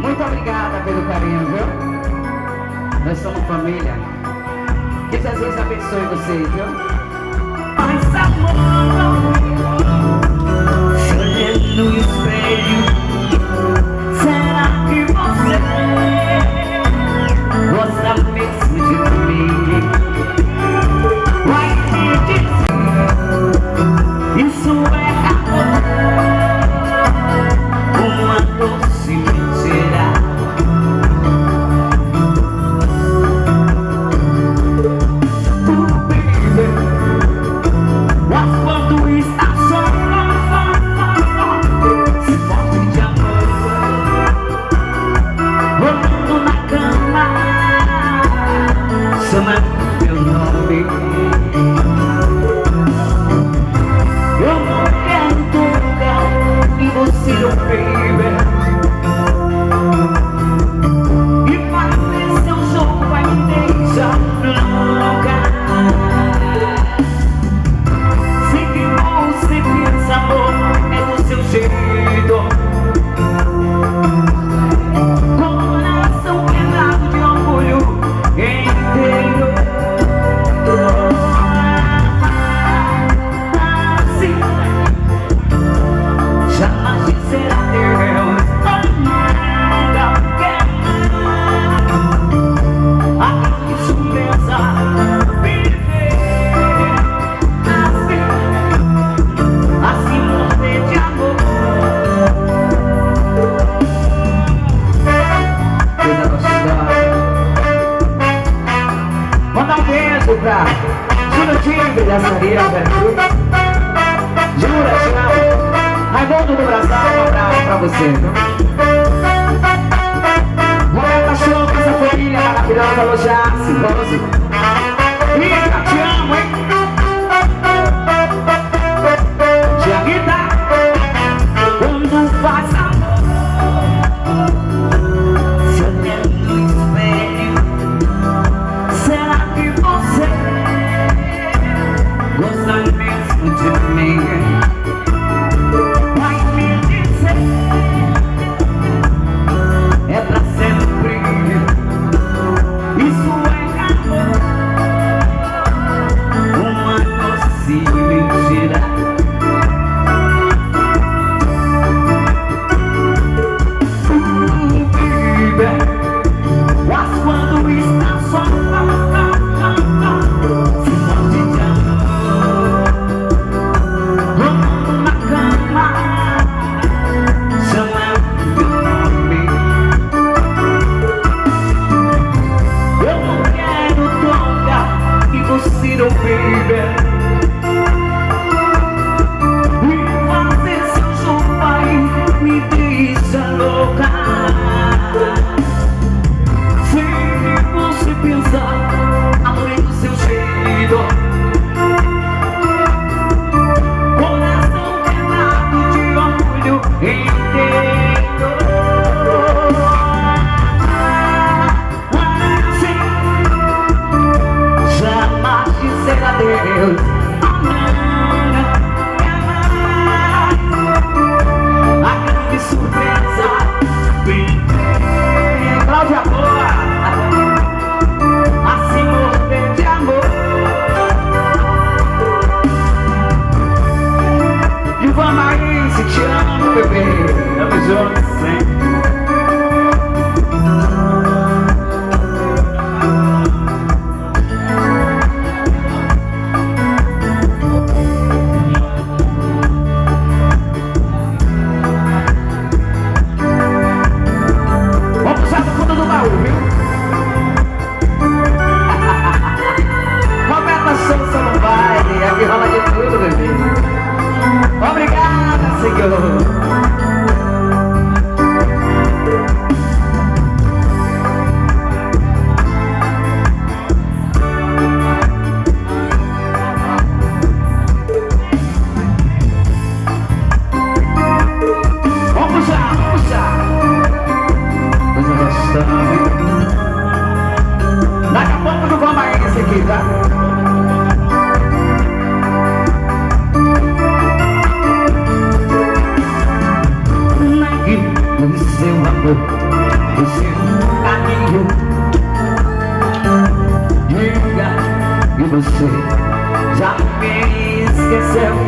Muito obrigada pelo carinho, viu? Nós somos família. Que Jesus abençoe vocês, viu? Mas amor, olhando no espelho, será que você gosta mesmo de mim? dançarina Veracruz. Jura, Thiago? Raimundo do Brasil, um abraço pra você. vida. seu amor O seu caminho Diga que você já me esqueceu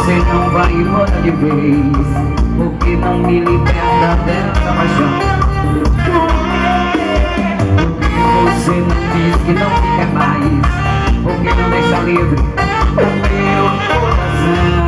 Você não vai embora de vez Porque não me liberta dessa paixão. Porque você não diz que não quer mais Porque não deixa livre o meu coração.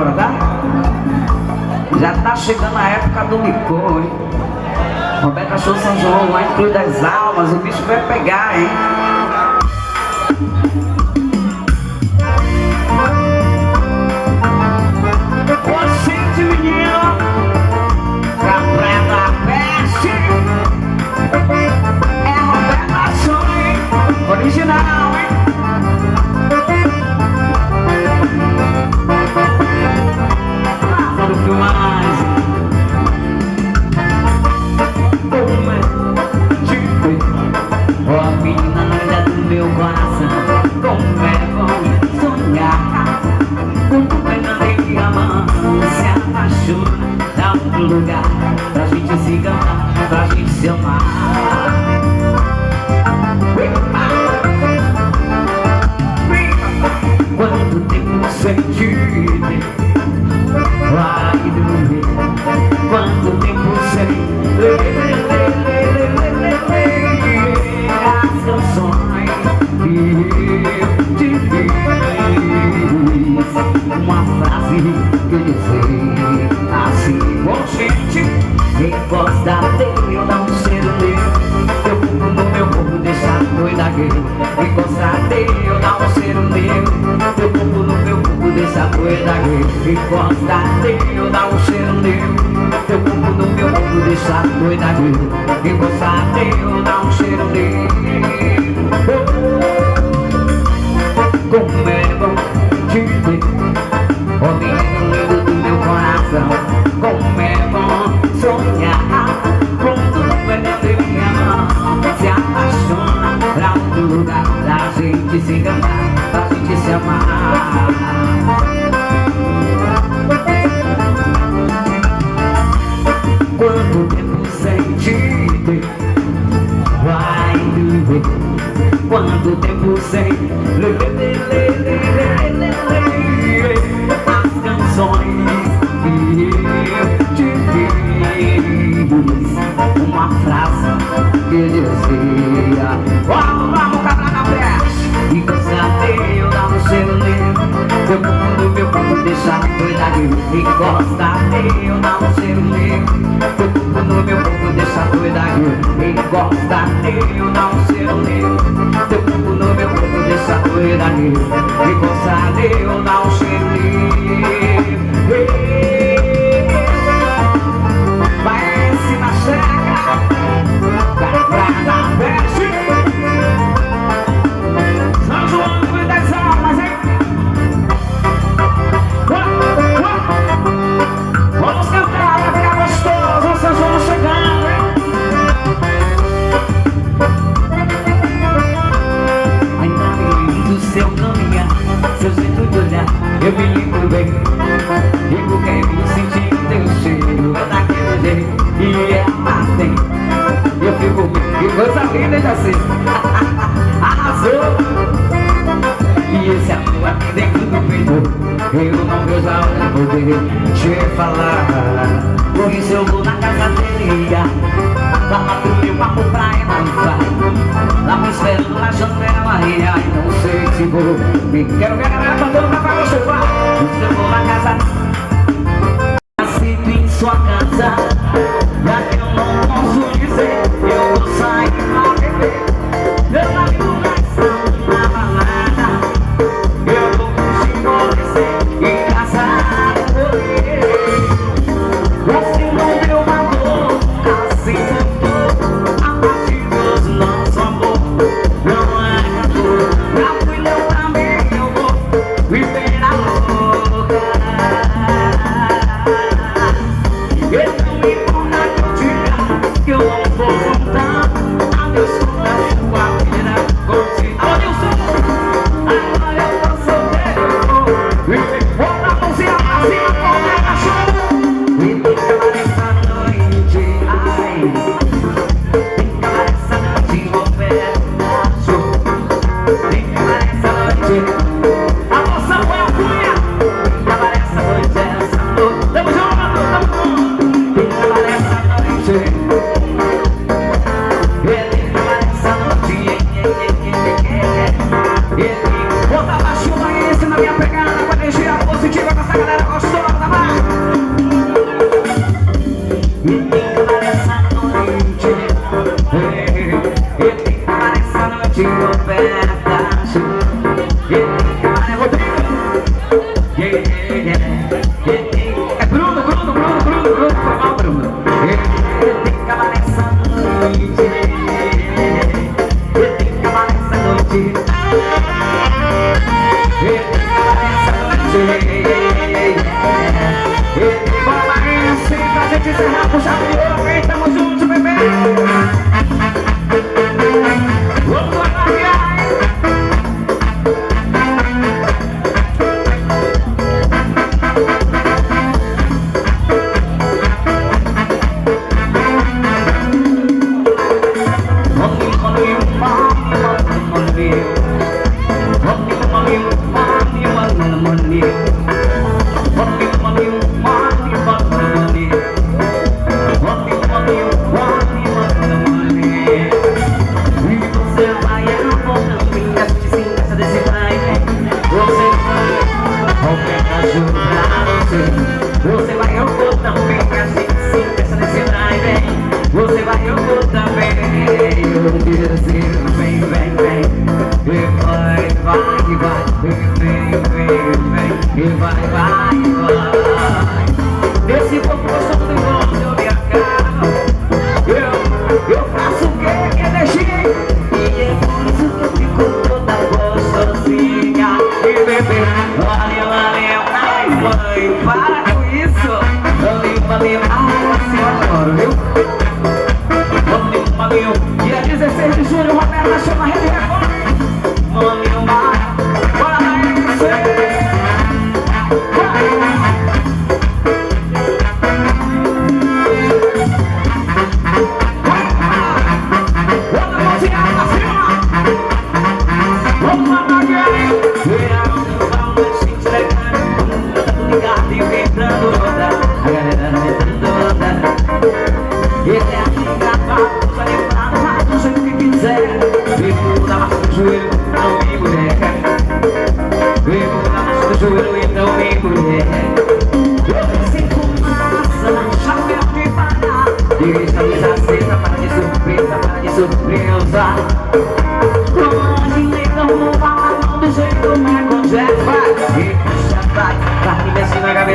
agora, tá? Já tá chegando a época do licor, hein? Roberto Show São João, lá em das Almas, o bicho vai pegar, hein? lugar Pra gente se cantar, pra gente se amar. E costadeiro dá um cheiro nele. Teu corpo no meu corpo deixa doida E costadeiro dá um cheiro nele. Como é bom te ver Oh menino lindo do meu coração Como é bom sonhar Quando é minha mão Se apaixona pra um lugar Pra gente se enganar Pra gente se amar quando o tempo sem lê, lê, lê, lê, lê, lê, lê, lê, lê as canções que eu te fiz uma frase que dizia. Vamos, vamos, cabra na fé e desafio lá no seu livro seu mundo, meu corpo deixa doida e gosta eu lá no seu livro seu mundo, meu corpo deixa doida Encosta nele, eu não sei o meu Teu corpo no meu corpo, deixa doida Encosta nele, eu não sei o meu Vai se na checa dar na festa Quiero que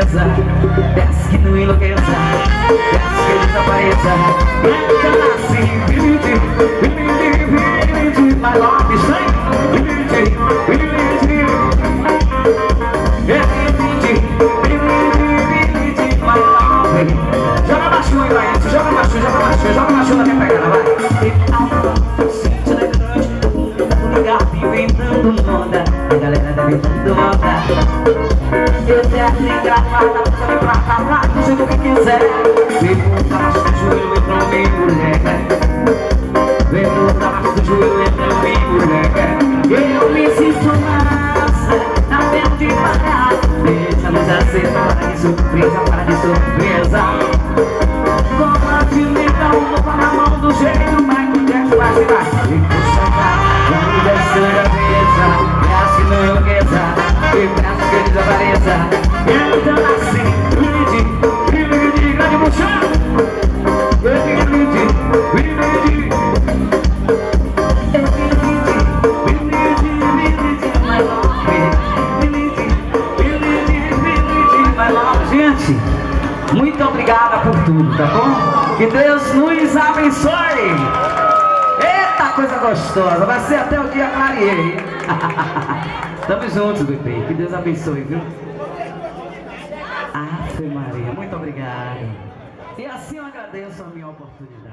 tristeza Peço que não enlouqueça. Peço que ele desapareça. Grande nasce, vive, vive, vive, vive, vive, vive, vive, vive, vive, vive, eu quero ligar pra lá, tudo que quiser Vem pro braço do joelho, o meu moleque Vem pro braço do joelho, entra o meu moleque Eu me sinto massa, na de Deixa para surpresa, para de surpresa mesa Eu já grande, grande, grande mochão Grande, grande, grande Gente, muito obrigada por tudo, tá bom? Que Deus nos abençoe! Eita coisa gostosa, vai ser até o dia clareei. Tamo juntos, bebê. Que Deus abençoe, viu? Ave Maria, muito obrigado. E assim eu agradeço a minha oportunidade.